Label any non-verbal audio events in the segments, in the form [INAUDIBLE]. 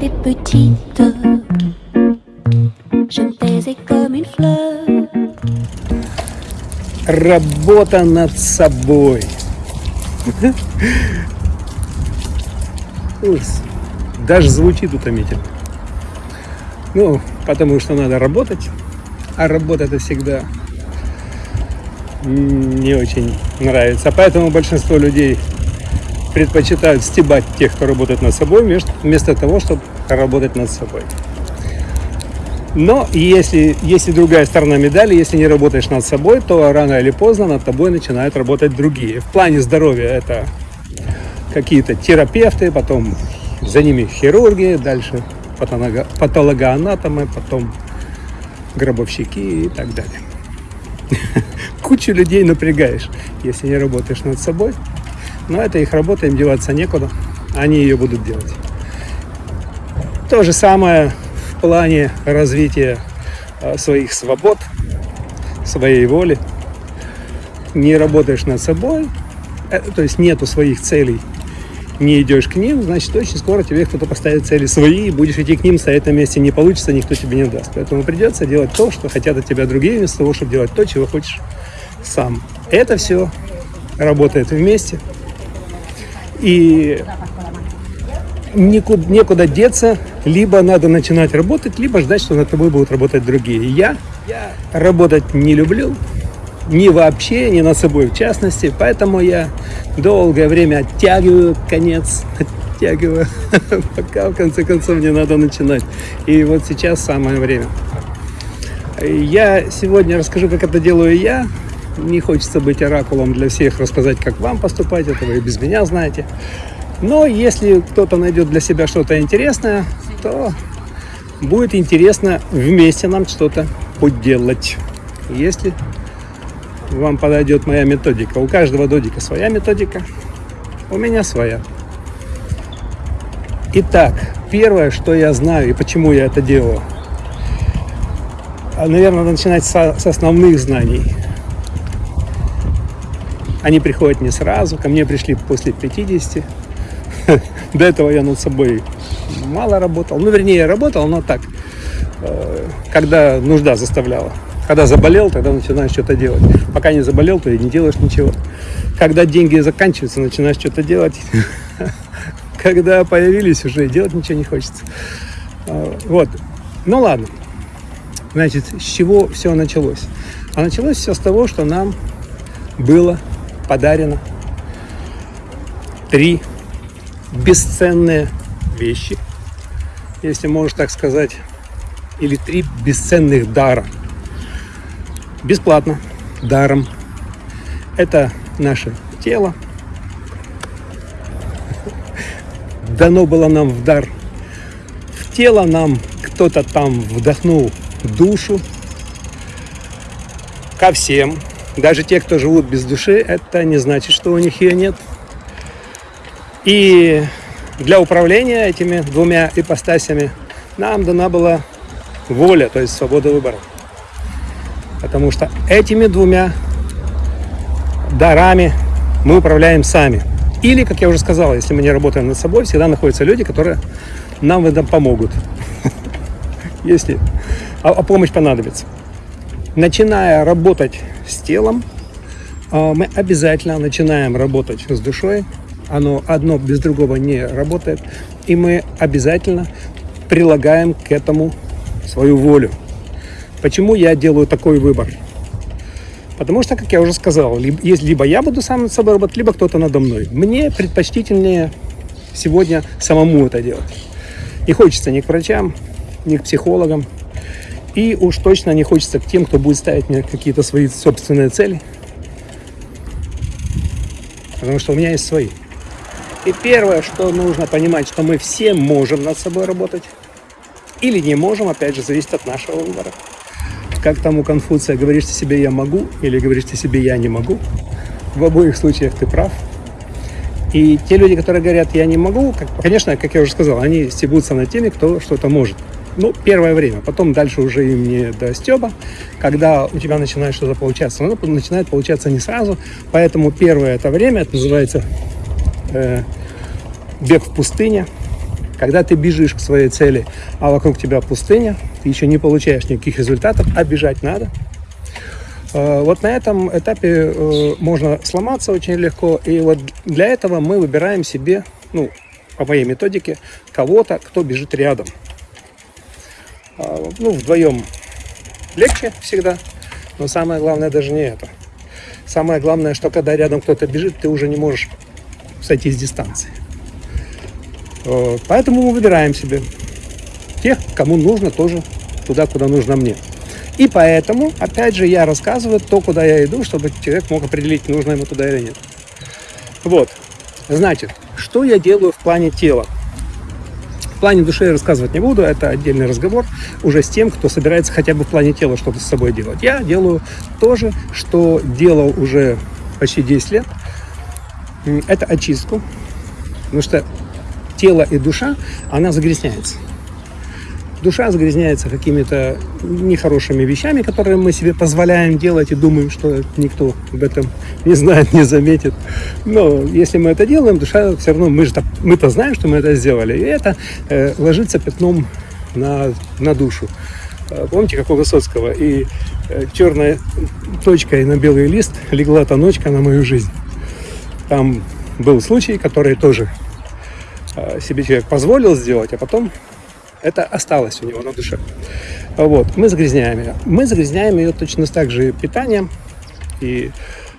j'étais petite, je me taisais comme une fleur. Работа над собой. Даже звучит утомительно. Ну, потому что надо работать, а работа это всегда не очень нравится. Поэтому большинство людей предпочитают стебать тех, кто работает над собой, вместо- того, чтобы работать над собой. Но если есть и другая сторона медали, если не работаешь над собой, то рано или поздно над тобой начинают работать другие. В плане здоровья это какие-то терапевты, потом за ними хирурги, дальше патолого- патологоанатомы, потом гробовщики и так далее. [LAUGHS] Кучу людей напрягаешь, если не работаешь над собой. Но это их работа, им деваться некуда. Они ее будут делать. То же самое в плане развития э, своих свобод, своей воли. Не работаешь над собой, э, то есть нету своих целей, не идешь к ним, значит, очень скоро тебе кто-то поставит цели свои, и будешь идти к ним, стоять на месте не получится, никто тебе не даст. Поэтому придется делать то, что хотят от тебя другие, вместо того, чтобы делать то, чего хочешь сам. Это все работает вместе. И никуда, некуда деться, либо надо начинать работать, либо ждать, что над тобой будут работать другие. Я, работать не люблю, ни вообще, ни над собой в частности, поэтому я долгое время оттягиваю конец, [LAUGHS] оттягиваю, [LAUGHS] пока в конце концов не надо начинать. И вот сейчас самое время. Я сегодня расскажу, как это делаю я. Не хочется быть оракулом для всех, рассказать, как вам поступать, это вы и без меня знаете. Но если кто-то найдет для себя что-то интересное, то будет интересно вместе нам что-то поделать. Если вам подойдет моя методика. У каждого додика своя методика, у меня своя. Итак, первое, что я знаю и почему я это делаю. Наверное, начинать с основных знаний. Они приходят не сразу, ко мне пришли после 50. [LAUGHS] До этого я над собой мало работал. Ну, вернее, я работал, но так, э, когда нужда заставляла. Когда заболел, тогда начинаешь что-то делать. Пока не заболел, то и не делаешь ничего. Когда деньги заканчиваются, начинаешь что-то делать. [LAUGHS] Когда появились, уже делать ничего не хочется. А, Вот. Ну ладно. Значит, с чего все началось? А началось все с того, что нам было подарено три бесценные вещи, если можно так сказать, или три бесценных дара. Бесплатно, даром. Это наше тело. Дано было нам в дар. В тело нам кто-то там вдохнул душу. Ко всем. Даже те, кто живут без души, это не значит, что у них ее нет. И для управления этими двумя ипостасями нам дана была воля, то есть свобода выбора. Потому что этими двумя дарами мы управляем сами. Или, как я уже сказал, если мы не работаем над собой, всегда находятся люди, которые нам в этом помогут. [LAUGHS] Если а, помощь понадобится. Начиная работать с телом, а, мы обязательно начинаем работать с душой. Оно одно без другого не работает. И мы обязательно прилагаем к этому свою волю. Почему я делаю такой выбор? Потому что, как я уже сказал, либо, я буду сам над собой работать, либо кто-то надо мной. Мне предпочтительнее сегодня самому это делать. Не хочется ни к врачам, ни к психологам. И уж точно не хочется к тем, кто будет ставить мне какие-то свои собственные цели. Потому что у меня есть свои. И первое, что нужно понимать, что мы все можем над собой работать. Или не можем, опять же, зависит от нашего выбора. Как там у Конфуция, говоришь ты себе «я могу» или говоришь ты себе «я не могу». В обоих случаях ты прав. И те люди, которые говорят «я не могу», как, конечно, как я уже сказал, они стебутся над теми, кто что-то может. Ну, первое время. Потом дальше уже им не до стеба. Когда у тебя начинает что-то получаться, оно начинает получаться не сразу. Поэтому первое это время, это называется э, бег в пустыне. Когда ты бежишь к своей цели, а вокруг тебя пустыня, ты еще не получаешь никаких результатов, а бежать надо. Э, вот на этом этапе э, можно сломаться очень легко. И вот для этого мы выбираем себе, ну, по моей методике, кого-то, кто бежит рядом. А, ну, вдвоем легче всегда, но самое главное даже не это. Самое главное, что когда рядом кто-то бежит, ты уже не можешь сойти с дистанции. Поэтому мы выбираем себе тех, кому нужно тоже туда, куда нужно мне. И поэтому, опять же, я рассказываю то, куда я иду, чтобы человек мог определить, нужно ему туда или нет. Вот. Значит, что я делаю в плане тела? В плане души я рассказывать не буду, это отдельный разговор уже с тем, кто собирается хотя бы в плане тела что-то с собой делать. Я делаю то же, что делал уже почти 10 лет. Это очистку, потому что тело и душа, она загрязняется. Душа загрязняется какими-то нехорошими вещами, которые мы себе позволяем делать и думаем, что никто об этом не знает, не заметит. Но если мы это делаем, душа все равно, мы же мы-то знаем, что мы это сделали, и это э, ложится пятном на, на душу. Э, помните, как у Высоцкого? И э, точка и на белый лист легла та ночка на мою жизнь. Там был случай, который тоже э, себе человек позволил сделать, а потом это осталось у него на душе. Вот, мы загрязняем ее. Мы загрязняем ее точно так же питанием. И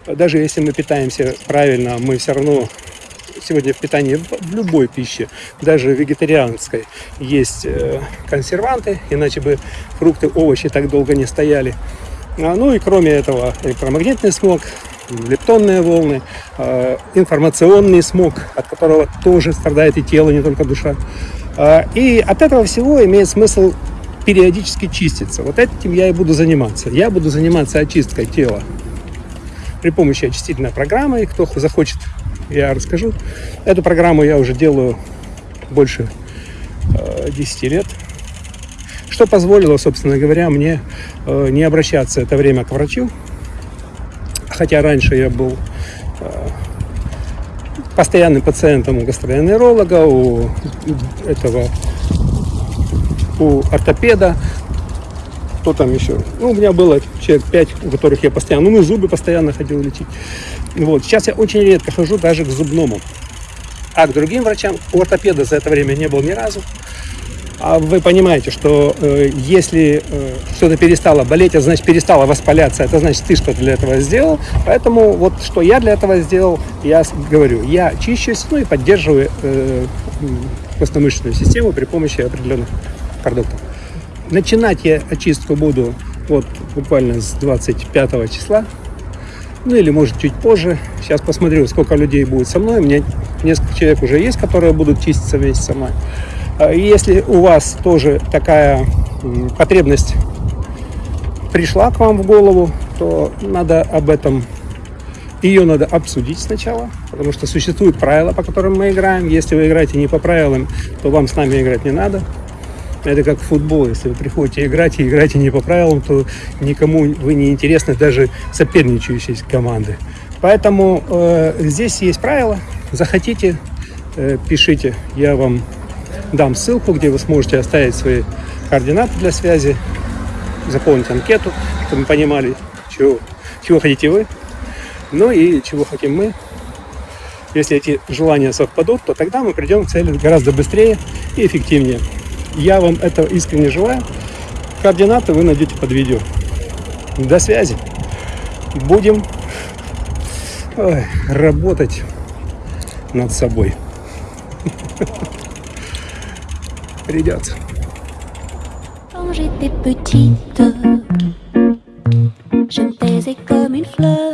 даже если мы питаемся правильно, мы все равно сегодня в питании в любой пище, даже вегетарианской, есть э, консерванты, иначе бы фрукты, овощи так долго не стояли. А, ну и кроме этого электромагнитный смог, лептонные волны, э, информационный смог, от которого тоже страдает и тело, не только душа. А, и от этого всего имеет смысл периодически чиститься. Вот этим я и буду заниматься. Я буду заниматься очисткой тела при помощи очистительной программы. И кто захочет, я расскажу. Эту программу я уже делаю больше 10 э, лет. Что позволило, собственно говоря, мне э, не обращаться это время к врачу. Хотя раньше я был постоянным пациентом у гастроэнтеролога, у этого, у ортопеда, кто там еще. Ну, у меня было человек 5, у которых я постоянно, ну, зубы постоянно ходил лечить. Вот. Сейчас я очень редко хожу даже к зубному. А к другим врачам, у ортопеда за это время не был ни разу. А вы понимаете, что э, если э, что-то перестало болеть, это значит перестало воспаляться, это значит ты что-то для этого сделал. Поэтому вот что я для этого сделал, я говорю, я чищусь, ну и поддерживаю э, костно-мышечную систему при помощи определенных продуктов. Начинать я очистку буду вот буквально с 25 числа, ну или может чуть позже. Сейчас посмотрю, сколько людей будет со мной. У меня несколько человек уже есть, которые будут чиститься вместе со мной. А если у вас тоже такая потребность пришла к вам в голову, то надо об этом, ее надо обсудить сначала, потому что существуют правила, по которым мы играем. Если вы играете не по правилам, то вам с нами играть не надо. Это как футбол. Если вы приходите играть и играете не по правилам, то никому вы не интересны, даже соперничающие команды. Поэтому э, здесь есть правила. Захотите, э, пишите. Я вам дам ссылку, где вы сможете оставить свои координаты для связи, заполнить анкету, чтобы мы понимали, чего, чего хотите вы, ну и чего хотим мы. Если эти желания совпадут, то тогда мы придем к цели гораздо быстрее и эффективнее. Я вам этого искренне желаю. Координаты вы найдете под видео. До связи. Будем работать над собой. [LAUGHS] придется. Quand j'étais petite, je taisais comme une fleur.